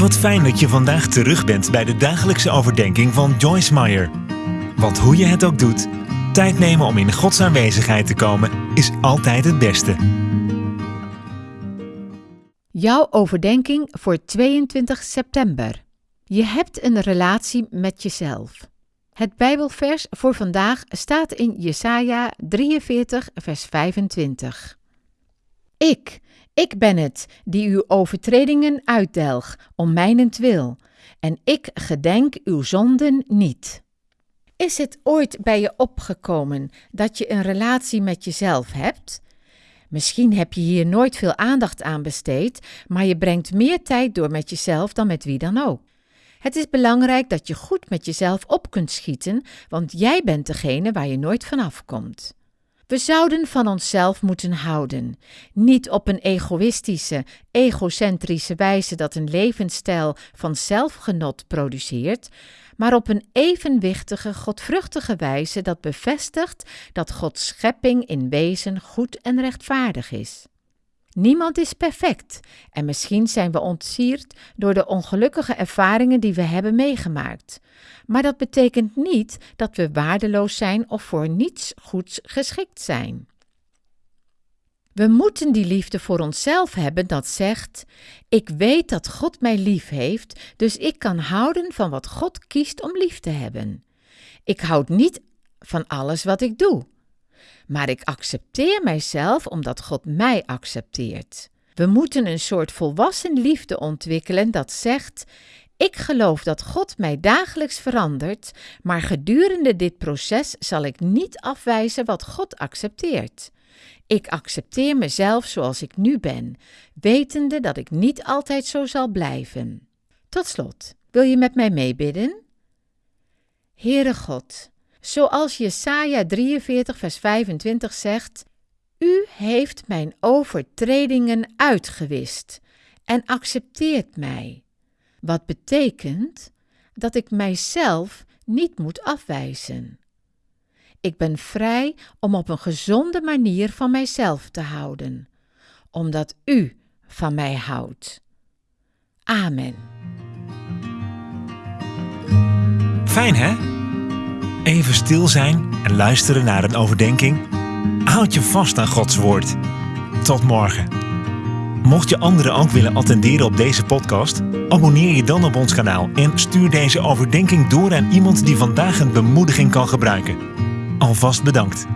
Wat fijn dat je vandaag terug bent bij de dagelijkse overdenking van Joyce Meyer. Want hoe je het ook doet, tijd nemen om in Gods aanwezigheid te komen is altijd het beste. Jouw overdenking voor 22 september. Je hebt een relatie met jezelf. Het Bijbelvers voor vandaag staat in Jesaja 43, vers 25. Ik, ik ben het die uw overtredingen uitdelg om mijnentwil, en ik gedenk uw zonden niet. Is het ooit bij je opgekomen dat je een relatie met jezelf hebt? Misschien heb je hier nooit veel aandacht aan besteed, maar je brengt meer tijd door met jezelf dan met wie dan ook. Het is belangrijk dat je goed met jezelf op kunt schieten, want jij bent degene waar je nooit vanaf komt. We zouden van onszelf moeten houden, niet op een egoïstische, egocentrische wijze dat een levensstijl van zelfgenot produceert, maar op een evenwichtige, godvruchtige wijze dat bevestigt dat Gods schepping in wezen goed en rechtvaardig is. Niemand is perfect en misschien zijn we ontsierd door de ongelukkige ervaringen die we hebben meegemaakt. Maar dat betekent niet dat we waardeloos zijn of voor niets goeds geschikt zijn. We moeten die liefde voor onszelf hebben dat zegt: Ik weet dat God mij lief heeft, dus ik kan houden van wat God kiest om lief te hebben. Ik houd niet van alles wat ik doe maar ik accepteer mijzelf omdat God mij accepteert. We moeten een soort volwassen liefde ontwikkelen dat zegt: Ik geloof dat God mij dagelijks verandert, maar gedurende dit proces zal ik niet afwijzen wat God accepteert. Ik accepteer mezelf zoals ik nu ben, wetende dat ik niet altijd zo zal blijven. Tot slot, wil je met mij meebidden? Heere God, Zoals Jesaja 43 vers 25 zegt, U heeft mijn overtredingen uitgewist en accepteert mij. Wat betekent dat ik mijzelf niet moet afwijzen. Ik ben vrij om op een gezonde manier van mijzelf te houden, omdat U van mij houdt. Amen. Fijn hè? Even stil zijn en luisteren naar een overdenking. Houd je vast aan Gods woord. Tot morgen. Mocht je anderen ook willen attenderen op deze podcast, abonneer je dan op ons kanaal en stuur deze overdenking door aan iemand die vandaag een bemoediging kan gebruiken. Alvast bedankt.